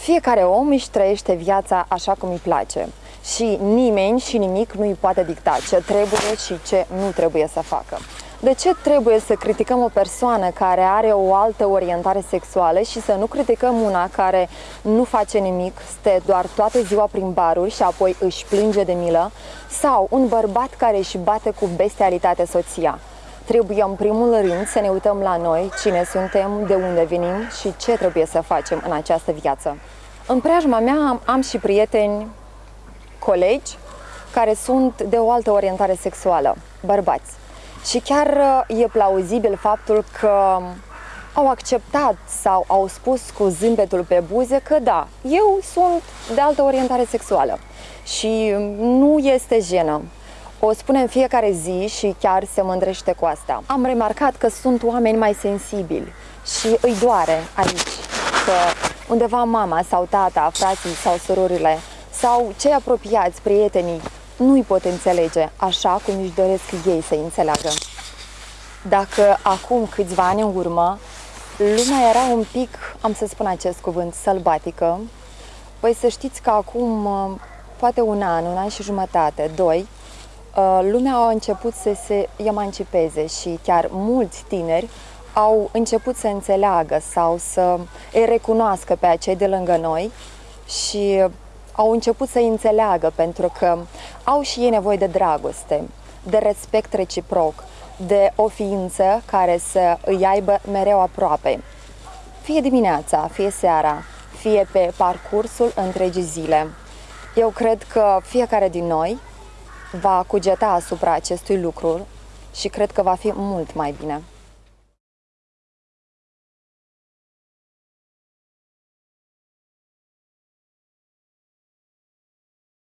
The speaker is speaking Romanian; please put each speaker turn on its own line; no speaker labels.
Fiecare om își trăiește viața așa cum îi place și nimeni și nimic nu îi poate dicta ce trebuie și ce nu trebuie să facă. De ce trebuie să criticăm o persoană care are o altă orientare sexuală și să nu criticăm una care nu face nimic, stă doar toată ziua prin baruri și apoi își plânge de milă? Sau un bărbat care își bate cu bestialitate soția? Trebuie în primul rând să ne uităm la noi, cine suntem, de unde venim și ce trebuie să facem în această viață. În preajma mea am, am și prieteni, colegi, care sunt de o altă orientare sexuală, bărbați. Și chiar uh, e plauzibil faptul că au acceptat sau au spus cu zâmbetul pe buze că da, eu sunt de altă orientare sexuală și nu este jenă. O spune în fiecare zi și chiar se mândrește cu asta. Am remarcat că sunt oameni mai sensibili și îi doare aici că undeva mama sau tata, frații sau surorile sau cei apropiați, prietenii, nu-i pot înțelege așa cum își doresc ei să înțeleagă. Dacă acum câțiva ani în urmă lumea era un pic, am să spun acest cuvânt, sălbatică, păi să știți că acum, poate un an, un an și jumătate, doi, uh, lumea a început să se emancipeze și chiar mulți tineri au început să înțeleagă sau să îi recunoască pe acei de lângă noi și au început să înțeleagă pentru că au și ei nevoie de dragoste, de respect reciproc, de o ființă care să îi aibă mereu aproape. Fie dimineața, fie seara, fie pe parcursul întregii zile. Eu cred că fiecare din noi va cugeta asupra acestui lucru și cred că va fi mult mai bine.